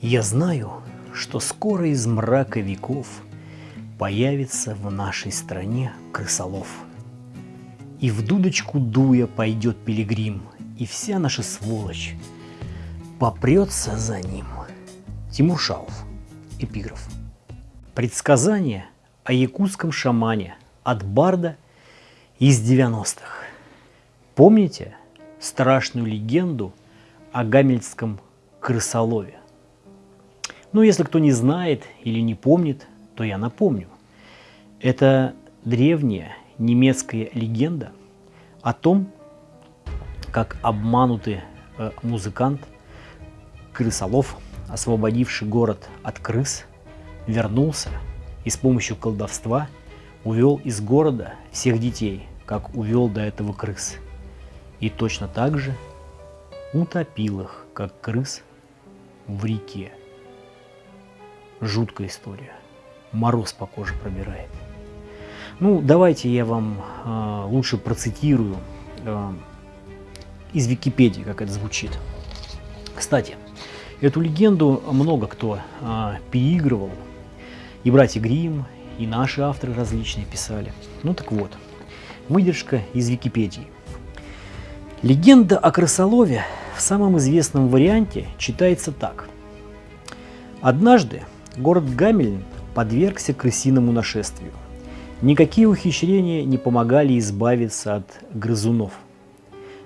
Я знаю, что скоро из мрака веков Появится в нашей стране крысолов. И в дудочку дуя пойдет пилигрим, И вся наша сволочь попрется за ним. Тимур Шаов. Эпиграф. Предсказание о якутском шамане от Барда из 90-х. Помните страшную легенду о гамельском крысолове? Ну, если кто не знает или не помнит, то я напомню. Это древняя немецкая легенда о том, как обманутый э, музыкант, крысолов, освободивший город от крыс, вернулся и с помощью колдовства увел из города всех детей, как увел до этого крыс. И точно так же утопил их, как крыс, в реке. Жуткая история. Мороз по коже пробирает. Ну, давайте я вам э, лучше процитирую э, из Википедии, как это звучит. Кстати, эту легенду много кто э, переигрывал. И братья Грим, и наши авторы различные писали. Ну так вот, выдержка из Википедии. Легенда о крысолове в самом известном варианте читается так. Однажды город Гамельн подвергся крысиному нашествию. Никакие ухищрения не помогали избавиться от грызунов,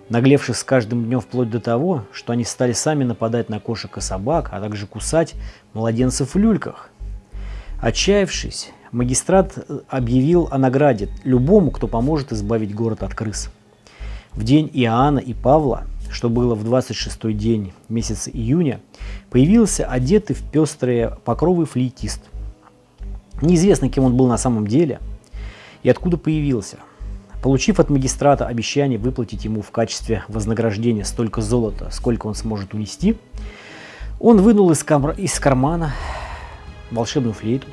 наглевших с каждым днем вплоть до того, что они стали сами нападать на кошек и собак, а также кусать младенцев в люльках. Отчаявшись, магистрат объявил о награде любому, кто поможет избавить город от крыс. В день Иоанна и Павла, что было в 26-й день месяца июня, появился одетый в пестрые покровы флейтист – Неизвестно, кем он был на самом деле и откуда появился. Получив от магистрата обещание выплатить ему в качестве вознаграждения столько золота, сколько он сможет унести, он вынул из, кам... из кармана волшебную флейту,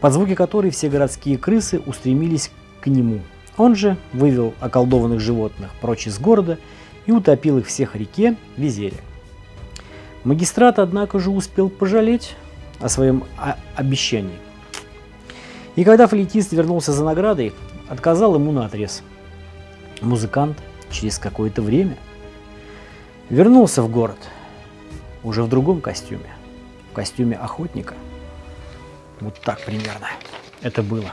под звуки которой все городские крысы устремились к нему. Он же вывел околдованных животных прочь из города и утопил их всех в реке Визере. Магистрат, однако же, успел пожалеть о своем обещании. И когда флейтист вернулся за наградой, отказал ему на отрез. Музыкант через какое-то время вернулся в город, уже в другом костюме, в костюме охотника. Вот так примерно это было.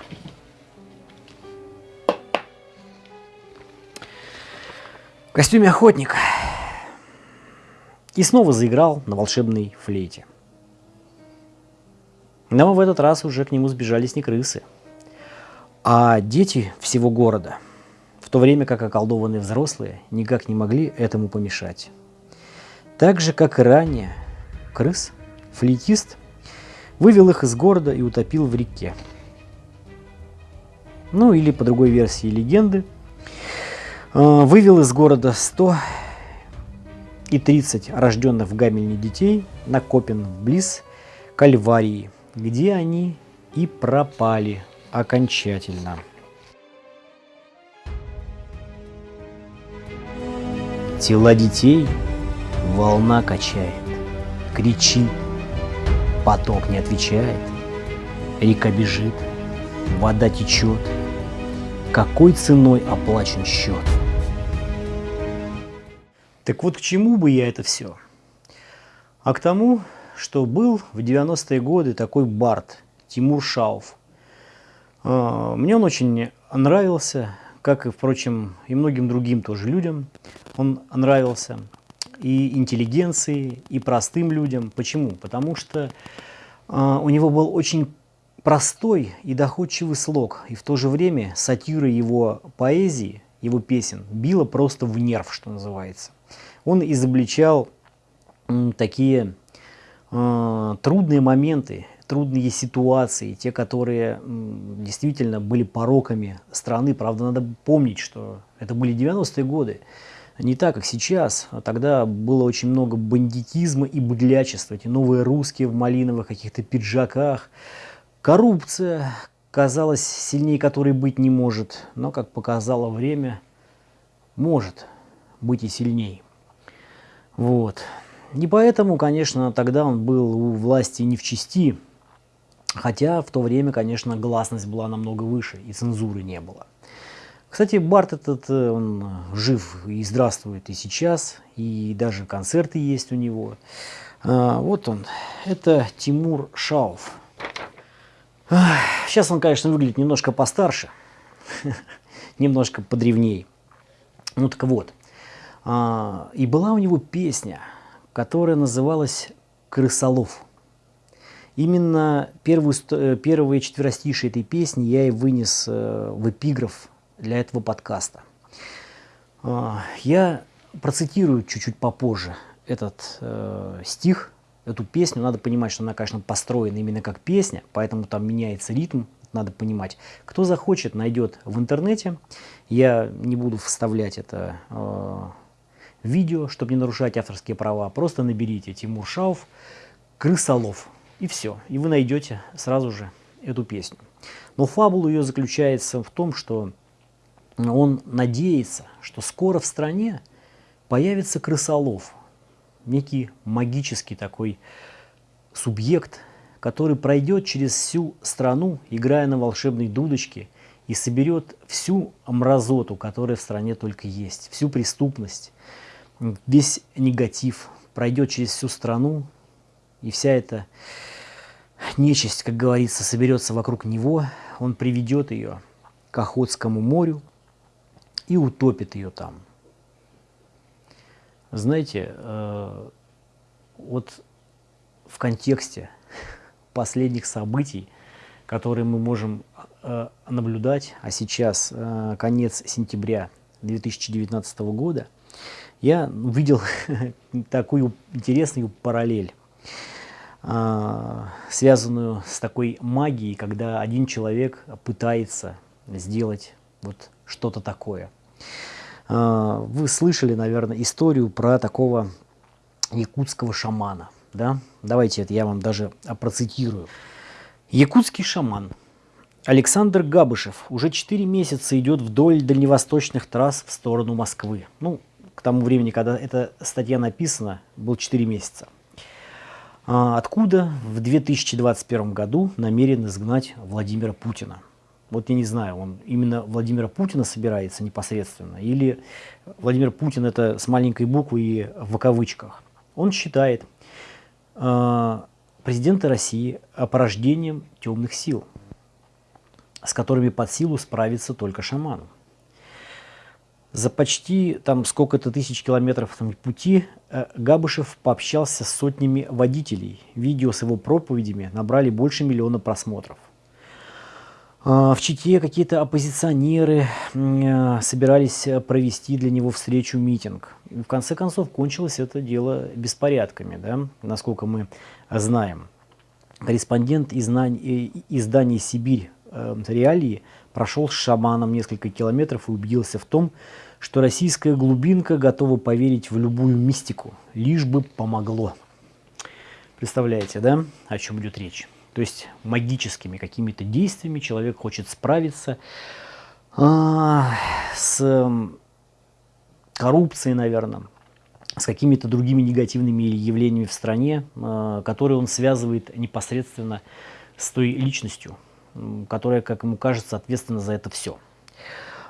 В костюме охотника. И снова заиграл на волшебной флейте. Но в этот раз уже к нему сбежались не крысы, а дети всего города, в то время как околдованные взрослые никак не могли этому помешать. Так же, как и ранее, крыс, флейтист, вывел их из города и утопил в реке. Ну или по другой версии легенды, вывел из города 100 и 30 рожденных в Гамельне детей на Копен близ Кальварии – где они и пропали окончательно. Тела детей волна качает, кричит, поток не отвечает, река бежит, вода течет, какой ценой оплачен счет? Так вот к чему бы я это все? А к тому, что был в 90-е годы такой бард Тимур Шауф. А, мне он очень нравился, как и, впрочем, и многим другим тоже людям. Он нравился и интеллигенции, и простым людям. Почему? Потому что а, у него был очень простой и доходчивый слог, и в то же время сатира его поэзии, его песен била просто в нерв, что называется. Он изобличал такие э, трудные моменты, трудные ситуации, те, которые действительно были пороками страны. Правда, надо помнить, что это были 90-е годы. Не так, как сейчас. Тогда было очень много бандитизма и быдлячества. Эти новые русские в малиновых каких-то пиджаках. Коррупция, казалось, сильнее которой быть не может. Но, как показало время, может быть и сильней. Вот. И поэтому, конечно, тогда он был у власти не в чести, хотя в то время, конечно, гласность была намного выше и цензуры не было. Кстати, Барт этот, э, он жив и здравствует и сейчас, и даже концерты есть у него. А, вот он, это Тимур Шауф. Сейчас он, конечно, выглядит немножко постарше, немножко подревней. Ну так вот, и была у него песня, которая называлась «Крысолов». Именно первую, э, первые четверостишие этой песни я и вынес э, в эпиграф для этого подкаста. А, я процитирую чуть-чуть попозже этот э, стих, эту песню. Надо понимать, что она, конечно, построена именно как песня, поэтому там меняется ритм, надо понимать. Кто захочет, найдет в интернете. Я не буду вставлять это видео, чтобы не нарушать авторские права. Просто наберите Тимур Шауф «Крысолов» и все. И вы найдете сразу же эту песню. Но фабула ее заключается в том, что он надеется, что скоро в стране появится крысолов, некий магический такой субъект, который пройдет через всю страну, играя на волшебной дудочке, и соберет всю мразоту, которая в стране только есть, всю преступность, весь негатив, пройдет через всю страну, и вся эта нечисть, как говорится, соберется вокруг него, он приведет ее к Охотскому морю, и утопит ее там. Знаете, э, вот в контексте последних событий, которые мы можем э, наблюдать, а сейчас э, конец сентября 2019 года, я увидел такую интересную параллель, связанную с такой магией, когда один человек пытается сделать вот что-то такое – а, вы слышали, наверное, историю про такого якутского шамана. Да? Давайте это я вам даже процитирую. Якутский шаман Александр Габышев уже 4 месяца идет вдоль дальневосточных трасс в сторону Москвы. Ну, к тому времени, когда эта статья написана, был 4 месяца. А откуда в 2021 году намерен изгнать Владимира Путина – вот я не знаю, он именно Владимира Путина собирается непосредственно, или Владимир Путин это с маленькой буквы и в кавычках. Он считает э, президента России порождением темных сил, с которыми под силу справиться только шаману. За почти там сколько-то тысяч километров там, пути э, Габышев пообщался с сотнями водителей. Видео с его проповедями набрали больше миллиона просмотров. А, в Чите какие-то оппозиционеры э, собирались э, провести для него встречу, митинг. в конце концов, кончилось это дело беспорядками, да, насколько мы знаем. Корреспондент издания «Сибирь. Реалии» прошел с шаманом несколько километров и убедился в том, что российская глубинка готова поверить в любую мистику, лишь бы помогло. Представляете, да, о чем идет речь? То есть магическими какими-то действиями человек хочет справиться а, с коррупцией, наверное, с какими-то другими негативными явлениями в стране, а, которые он связывает непосредственно с той личностью, которая, как ему кажется, ответственна за это все.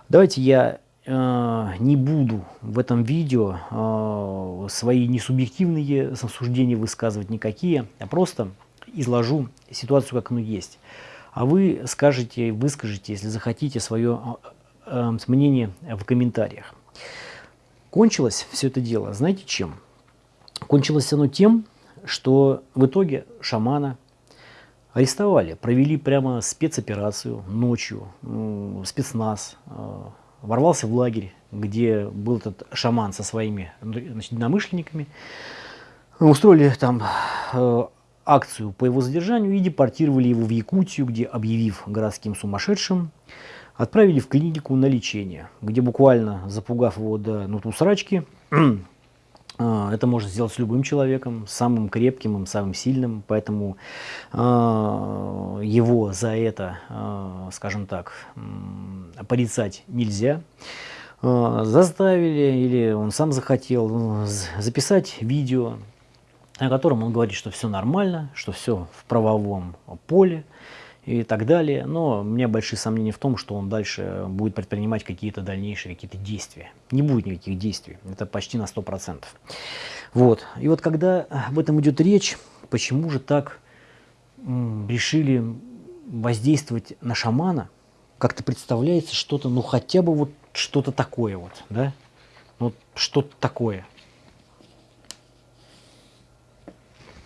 Давайте я э, не буду в этом видео э, свои несубъективные суждения высказывать никакие, а просто изложу ситуацию, как оно есть. А вы скажете, выскажете, если захотите, свое э, мнение в комментариях. Кончилось все это дело, знаете чем? Кончилось оно тем, что в итоге шамана арестовали, провели прямо спецоперацию ночью, спецназ, э, ворвался в лагерь, где был этот шаман со своими значит, намышленниками, устроили там э, акцию по его задержанию и депортировали его в Якутию, где, объявив городским сумасшедшим, отправили в клинику на лечение, где буквально запугав его до нуту срачки, а, это можно сделать с любым человеком, самым крепким, самым сильным, поэтому э, его за это, э, скажем так, порицать нельзя. Заставили, или он сам захотел, записать видео о котором он говорит, что все нормально, что все в правовом поле и так далее. Но у меня большие сомнения в том, что он дальше будет предпринимать какие-то дальнейшие какие-то действия. Не будет никаких действий, это почти на 100%. Вот. И вот когда об этом идет речь, почему же так решили воздействовать на шамана, как-то представляется что-то, ну хотя бы вот что-то такое вот, да? Вот что-то такое.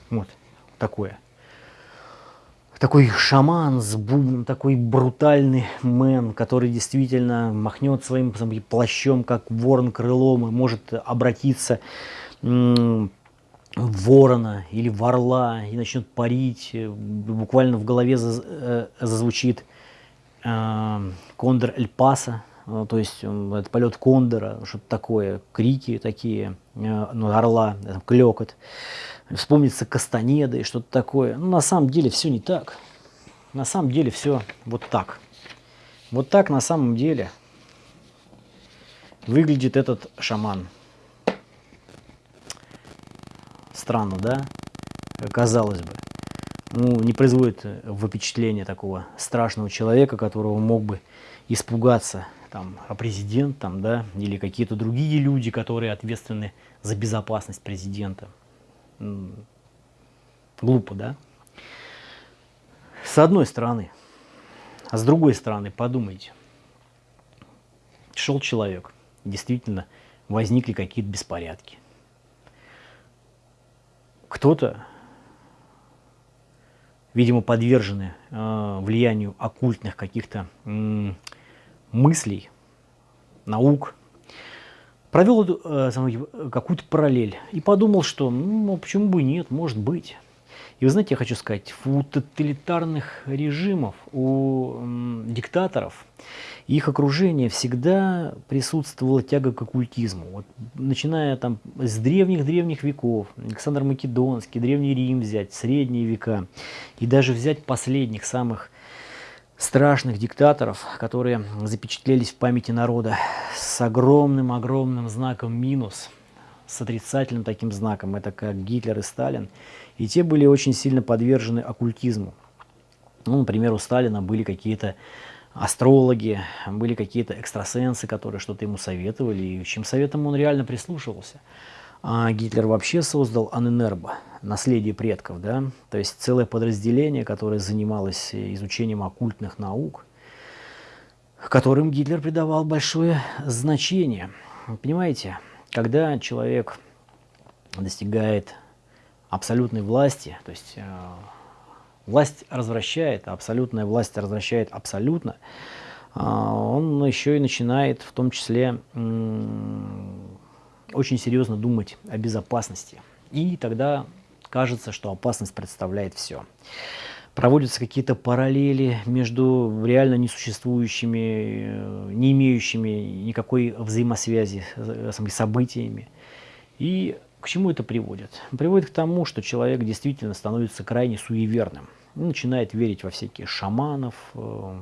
Вот такое. Такой шаман с бубном, такой брутальный мэн, который действительно махнет своим плащом, как ворон крылом, и может обратиться в ворона или в орла и начнет парить. Буквально в голове э, зазвучит э, кондор Эль Паса, э, то есть это полет кондора, что-то такое, крики такие, ну, орла, клекот вспомнится Кастанеда и что-то такое. Но ну, на самом деле все не так. На самом деле все вот так. Вот так на самом деле выглядит этот шаман. Странно, да? Казалось бы. Ну, не производит впечатление такого страшного человека, которого мог бы испугаться там, а президент там, да, или какие-то другие люди, которые ответственны за безопасность президента глупо, да? С одной стороны. А с другой стороны, подумайте. Шел человек, действительно возникли какие-то беспорядки. Кто-то, видимо, подвержены э, влиянию оккультных каких-то э, мыслей, наук, провел э, какую-то параллель и подумал, что ну, почему бы нет, может быть. И вы знаете, я хочу сказать, у тоталитарных режимов, у м, диктаторов, их окружение всегда присутствовала тяга к оккультизму. Вот, начиная там с древних-древних веков, Александр Македонский, Древний Рим взять, Средние века, и даже взять последних, самых страшных диктаторов, которые запечатлелись в памяти народа с огромным-огромным знаком минус, с отрицательным таким знаком, это как Гитлер и Сталин, и те были очень сильно подвержены оккультизму. Ну, например, у Сталина были какие-то астрологи, были какие-то экстрасенсы, которые что-то ему советовали, и чем советом он реально прислушивался. А Гитлер вообще создал Аненербо, наследие предков, да, то есть целое подразделение, которое занималось изучением оккультных наук, которым Гитлер придавал большое значение. Понимаете, когда человек достигает абсолютной власти, то есть э, власть развращает, а абсолютная власть развращает абсолютно, э, он еще и начинает в том числе очень серьезно думать о безопасности. И тогда кажется, что опасность представляет все. Проводятся какие-то параллели между реально несуществующими, э, не имеющими никакой взаимосвязи с событиями. И к чему это приводит? Приводит к тому, что человек действительно становится крайне суеверным. начинает верить во всякие шаманов, э,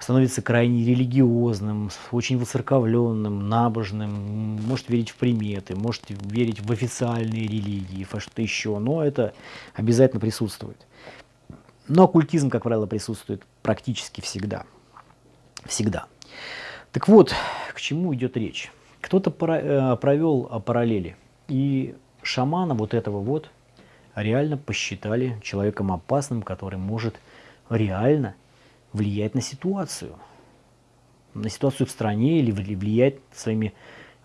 становится крайне религиозным, очень воцерковленным, набожным, может верить в приметы, может верить в официальные религии, во что-то еще, но это обязательно присутствует. Но оккультизм, как правило, присутствует практически всегда. Всегда. Так вот, к чему идет речь? Кто-то э, провел параллели, и шамана вот этого вот реально посчитали человеком опасным, который может реально влиять на ситуацию, на ситуацию в стране или влиять своими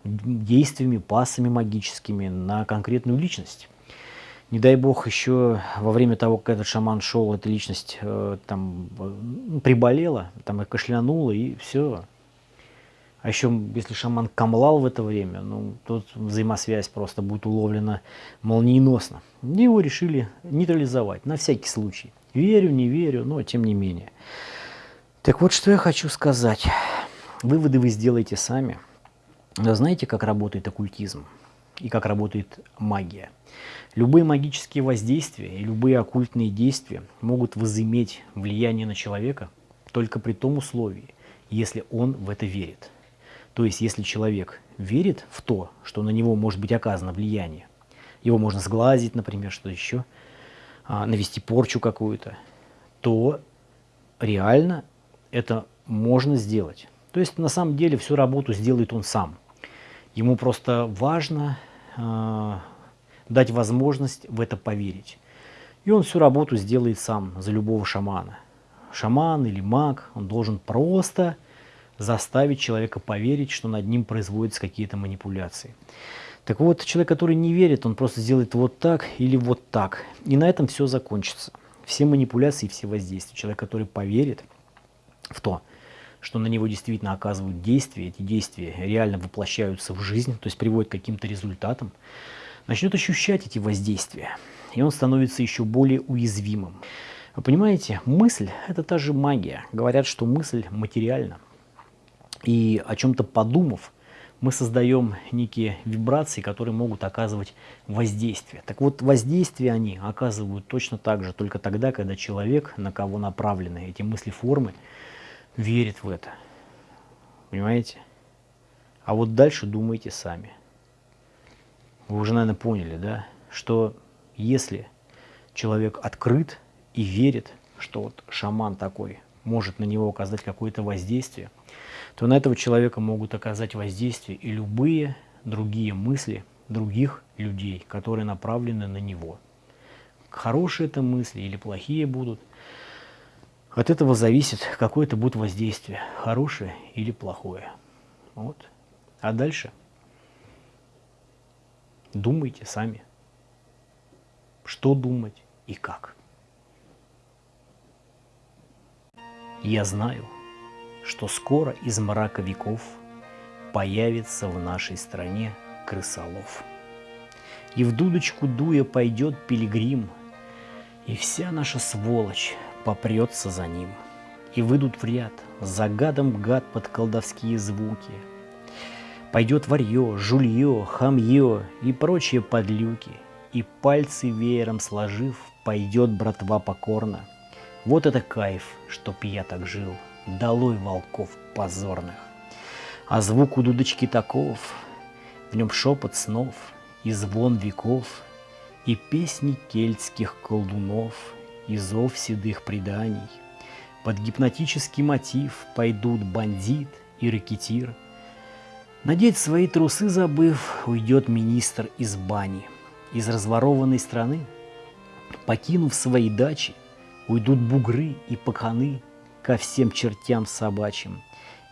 действиями, пасами магическими на конкретную личность. Не дай бог еще во время того, как этот шаман шел, эта личность э, там э, приболела, там и кашлянула, и все. А еще, если шаман камлал в это время, ну, тут взаимосвязь просто будет уловлена молниеносно. Его решили нейтрализовать, на всякий случай. Верю, не верю, но тем не менее. Так вот, что я хочу сказать. Выводы вы сделаете сами. Знаете, как работает оккультизм и как работает магия? Любые магические воздействия и любые оккультные действия могут возыметь влияние на человека только при том условии, если он в это верит. То есть, если человек верит в то, что на него может быть оказано влияние, его можно сглазить, например, что еще, а, навести порчу какую-то, то реально это можно сделать. То есть на самом деле всю работу сделает он сам. Ему просто важно э, дать возможность в это поверить. И он всю работу сделает сам за любого шамана. Шаман или маг, он должен просто заставить человека поверить, что над ним производятся какие-то манипуляции. Так вот, человек, который не верит, он просто сделает вот так или вот так. И на этом все закончится. Все манипуляции, все воздействия. Человек, который поверит в то, что на него действительно оказывают действия, эти действия реально воплощаются в жизнь, то есть приводят к каким-то результатам, начнет ощущать эти воздействия, и он становится еще более уязвимым. Вы понимаете, мысль – это та же магия. Говорят, что мысль материальна. И о чем-то подумав, мы создаем некие вибрации, которые могут оказывать воздействие. Так вот, воздействие они оказывают точно так же, только тогда, когда человек, на кого направлены эти мысли-формы, верит в это. Понимаете? А вот дальше думайте сами. Вы уже, наверное, поняли, да, что если человек открыт и верит, что вот шаман такой может на него оказать какое-то воздействие, то на этого человека могут оказать воздействие и любые другие мысли других людей, которые направлены на него. Хорошие это мысли или плохие будут. От этого зависит, какое это будет воздействие, хорошее или плохое. Вот. А дальше думайте сами, что думать и как. Я знаю, что скоро из мрака веков появится в нашей стране крысолов. И в дудочку дуя пойдет пилигрим, и вся наша сволочь попрется за ним. И выйдут в ряд, за гадом гад под колдовские звуки. Пойдет варье, жулье, хамье и прочие подлюки, и пальцы веером сложив, пойдет братва покорно. Вот это кайф, чтоб я так жил, долой волков позорных. А звук у дудочки таков, в нем шепот снов и звон веков, и песни кельтских колдунов, и зов седых преданий. Под гипнотический мотив пойдут бандит и рэкетир. Надеть свои трусы забыв, уйдет министр из бани. Из разворованной страны, покинув свои дачи, уйдут бугры и паханы, ко всем чертям собачьим,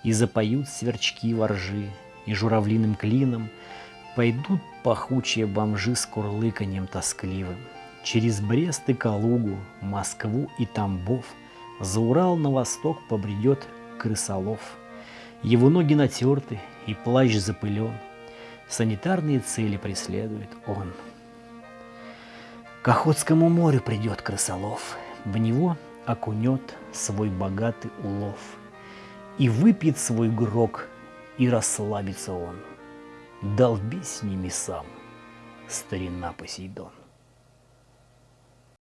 И запоют сверчки воржи, и журавлиным клином Пойдут пахучие бомжи с курлыканьем тоскливым. Через Брест и Калугу, Москву и Тамбов За Урал на восток побредет крысолов. Его ноги натерты и плащ запылен, Санитарные цели преследует он. К Охотскому морю придет крысолов, В него окунет свой богатый улов, И выпьет свой грок, и расслабится он. Долбись с ними сам, старина Посейдон.